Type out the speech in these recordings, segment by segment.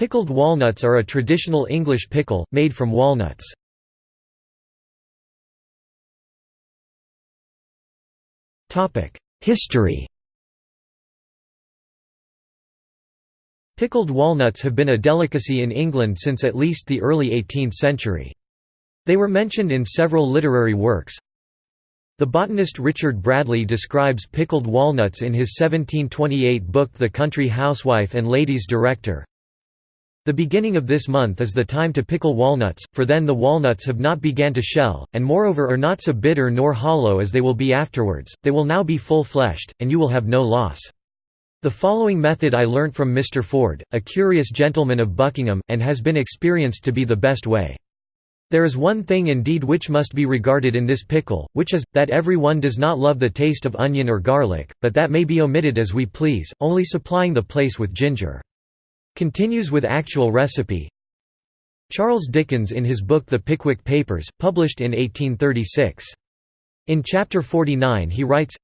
Pickled walnuts are a traditional English pickle, made from walnuts. History Pickled walnuts have been a delicacy in England since at least the early 18th century. They were mentioned in several literary works. The botanist Richard Bradley describes pickled walnuts in his 1728 book The Country Housewife and Lady's Director. The beginning of this month is the time to pickle walnuts, for then the walnuts have not began to shell, and moreover are not so bitter nor hollow as they will be afterwards, they will now be full-fleshed, and you will have no loss. The following method I learnt from Mr. Ford, a curious gentleman of Buckingham, and has been experienced to be the best way. There is one thing indeed which must be regarded in this pickle, which is, that every one does not love the taste of onion or garlic, but that may be omitted as we please, only supplying the place with ginger. Continues with actual recipe Charles Dickens in his book The Pickwick Papers, published in 1836. In chapter 49 he writes,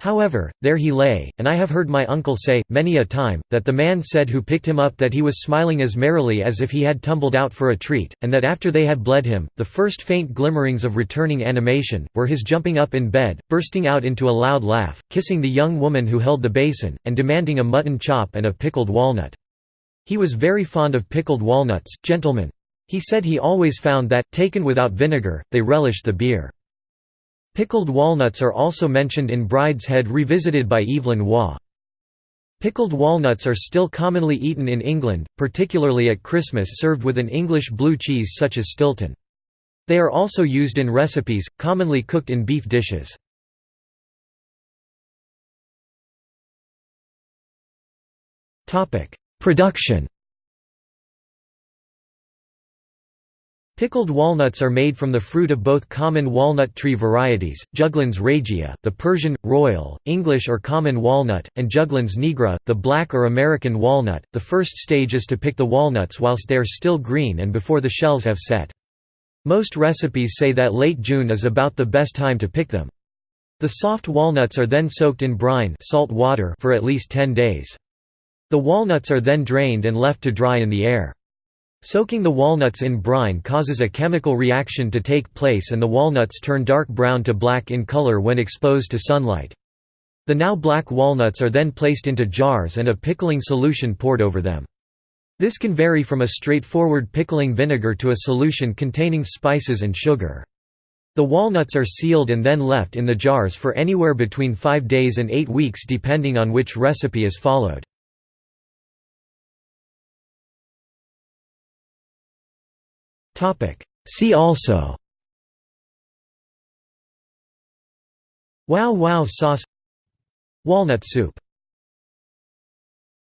However, there he lay, and I have heard my uncle say, many a time, that the man said who picked him up that he was smiling as merrily as if he had tumbled out for a treat, and that after they had bled him, the first faint glimmerings of returning animation, were his jumping up in bed, bursting out into a loud laugh, kissing the young woman who held the basin, and demanding a mutton chop and a pickled walnut. He was very fond of pickled walnuts, gentlemen. He said he always found that, taken without vinegar, they relished the beer. Pickled walnuts are also mentioned in Brideshead Revisited by Evelyn Waugh. Pickled walnuts are still commonly eaten in England, particularly at Christmas served with an English blue cheese such as Stilton. They are also used in recipes, commonly cooked in beef dishes. Production Pickled walnuts are made from the fruit of both common walnut tree varieties, Juglans regia, the Persian, royal, English or common walnut, and Juglans nigra, the black or American walnut. The first stage is to pick the walnuts whilst they are still green and before the shells have set. Most recipes say that late June is about the best time to pick them. The soft walnuts are then soaked in brine salt water for at least 10 days. The walnuts are then drained and left to dry in the air. Soaking the walnuts in brine causes a chemical reaction to take place and the walnuts turn dark brown to black in color when exposed to sunlight. The now black walnuts are then placed into jars and a pickling solution poured over them. This can vary from a straightforward pickling vinegar to a solution containing spices and sugar. The walnuts are sealed and then left in the jars for anywhere between 5 days and 8 weeks depending on which recipe is followed. See also. Wow wow sauce. Walnut soup